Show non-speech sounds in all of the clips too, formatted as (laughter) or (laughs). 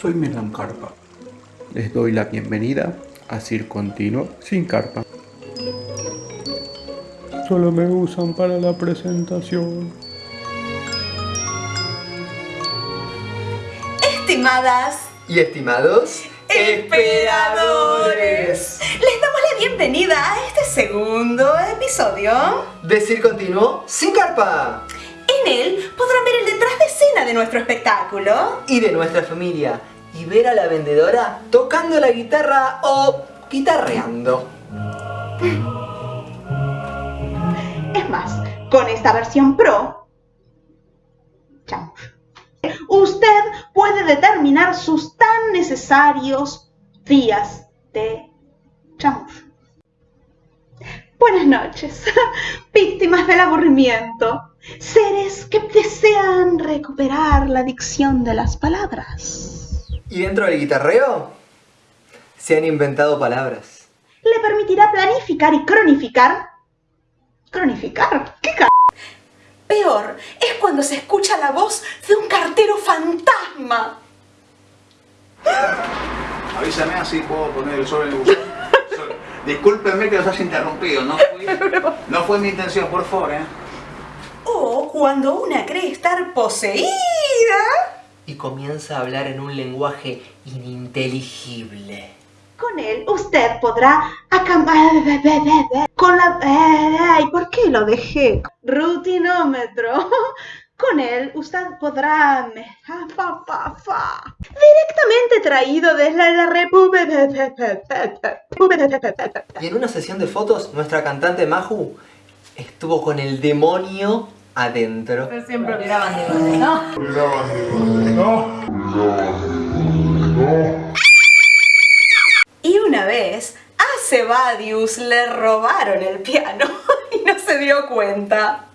soy Milan Carpa. Les doy la bienvenida a Cir Continuo sin carpa. Solo me usan para la presentación. Estimadas y estimados esperadores, les damos la bienvenida a este segundo episodio Decir Continuo sin carpa. En él podrán ver el detrás de escena de nuestro espectáculo y de nuestra familia y ver a la vendedora tocando la guitarra o guitarreando. Es más, con esta versión Pro, usted puede determinar sus tan necesarios días de chamullo. Buenas noches, (laughs) víctimas del aburrimiento, seres que desean recuperar la dicción de las palabras. ¿Y dentro del guitarreo? Se han inventado palabras. Le permitirá planificar y cronificar. ¿Cronificar? ¿Qué c Peor es cuando se escucha la voz de un cartero fantasma. Avísame así puedo poner el sol en el buzón. (laughs) Discúlpenme que los haya interrumpido, no fue, (laughs) no fue mi intención, por favor, ¿eh? O cuando una cree estar poseída y comienza a hablar en un lenguaje ininteligible. Con él usted podrá acampar con la... ¿Y ¿Por qué lo dejé? Rutinómetro. Con él usted podrá... Directamente traído desde la República... Y en una sesión de fotos, nuestra cantante Maju estuvo con el demonio adentro. Pero siempre miraban de ¿no? Y una vez a Sebadius le robaron el piano (laughs) y no se dio cuenta.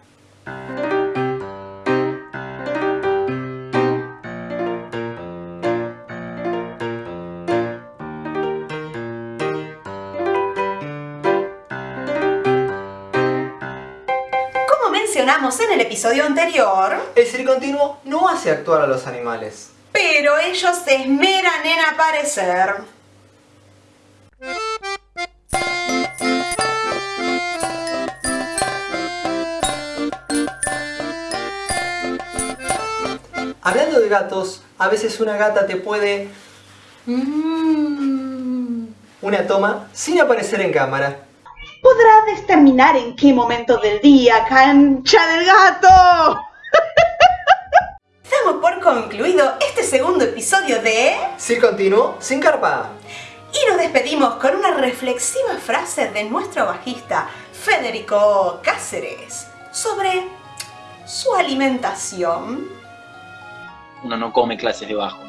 Mencionamos en el episodio anterior... El ser continuo no hace actuar a los animales. Pero ellos se esmeran en aparecer. Hablando de gatos, a veces una gata te puede... Mm, una toma sin aparecer en cámara podrá determinar en qué momento del día cancha del gato. (laughs) Damos por concluido este segundo episodio de... Sí, continuo, sin carpa. Y nos despedimos con una reflexiva frase de nuestro bajista Federico Cáceres sobre su alimentación. Uno no come clases de bajo.